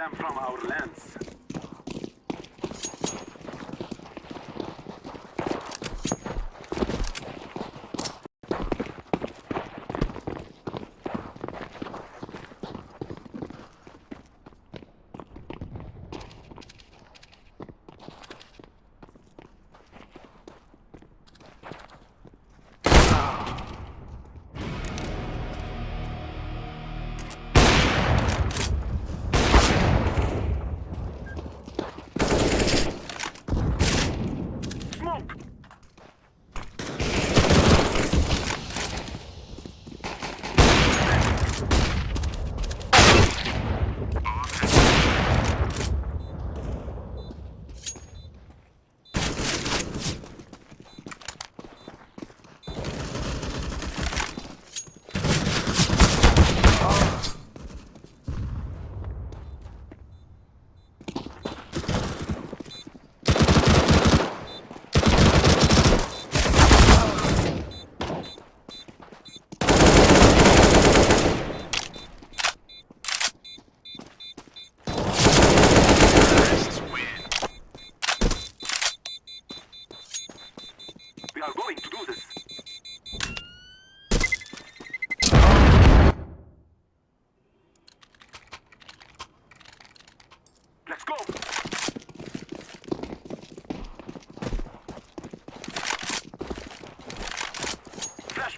them from our lands.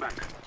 Flashbang.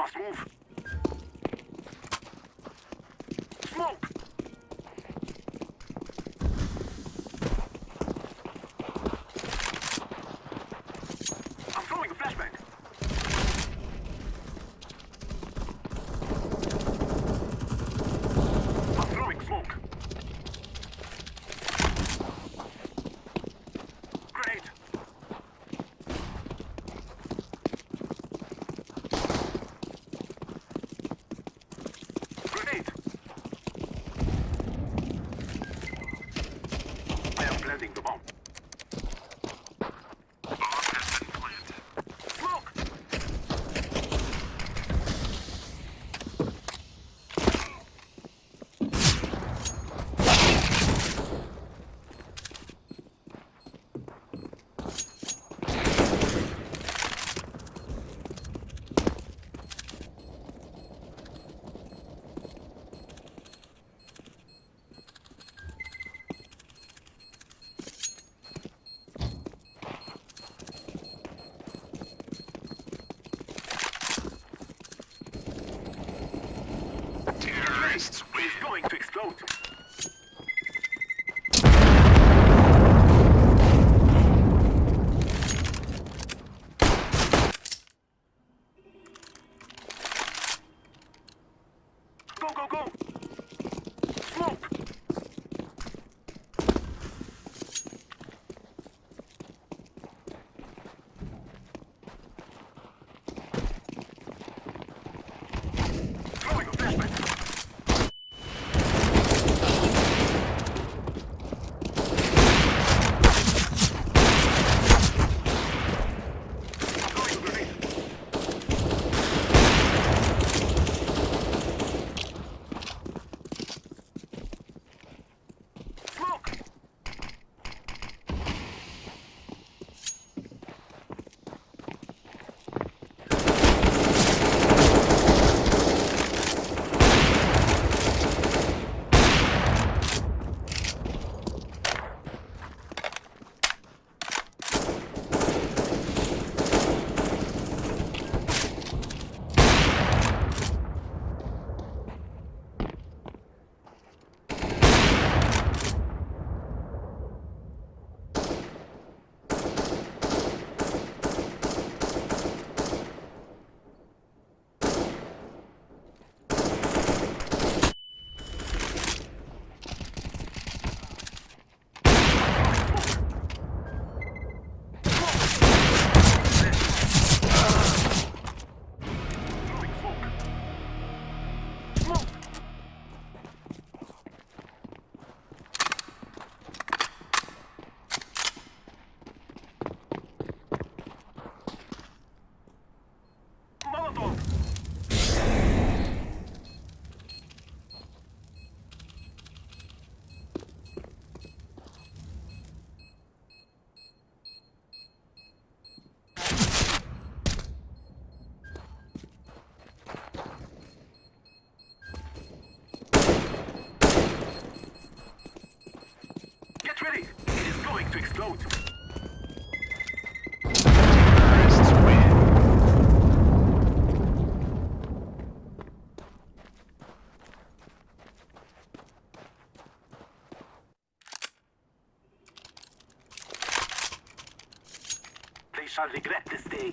must move. go, go, go! shall regret this day.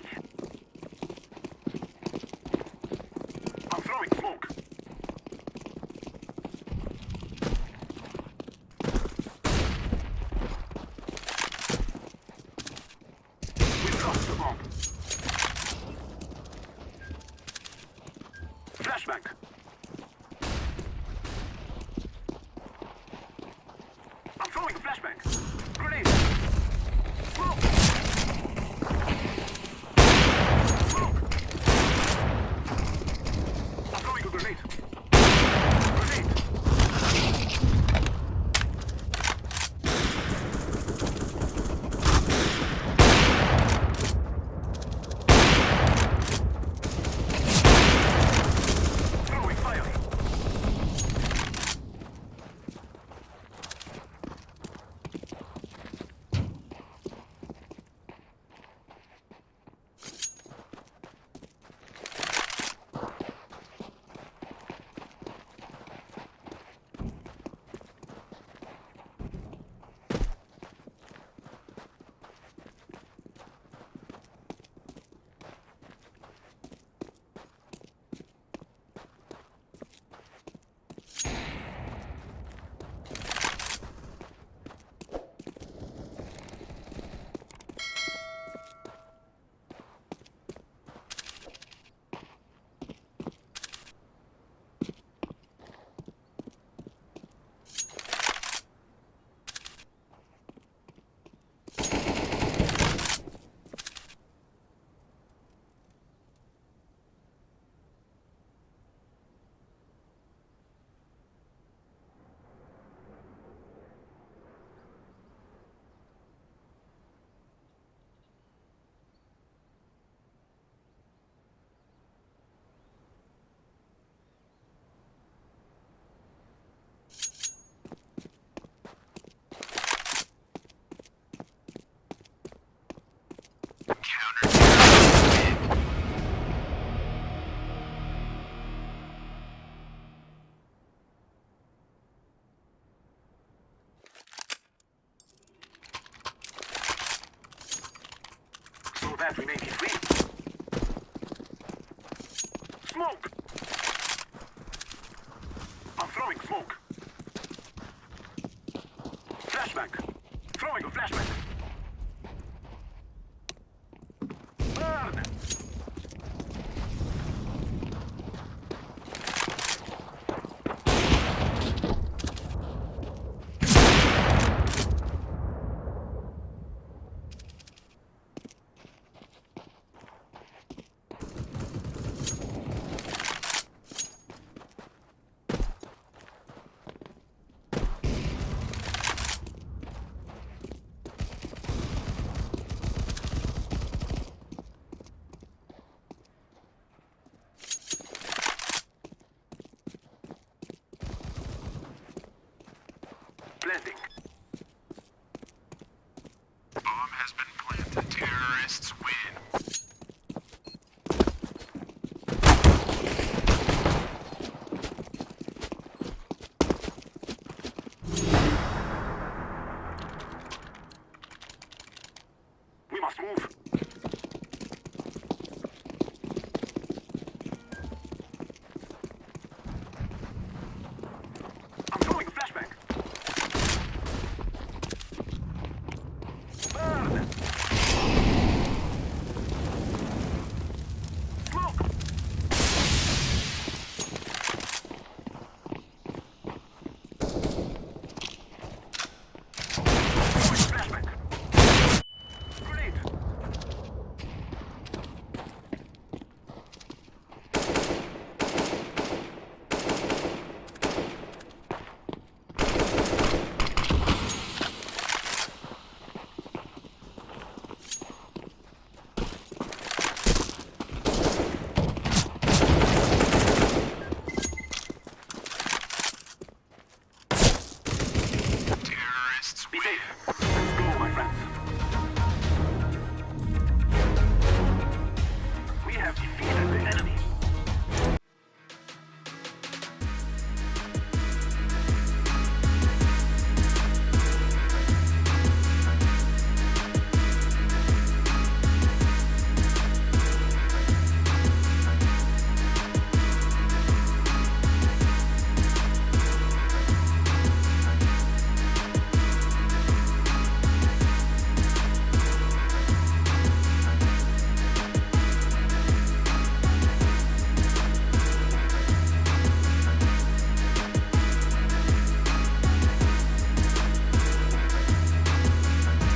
that we make it free. Smoke! safe.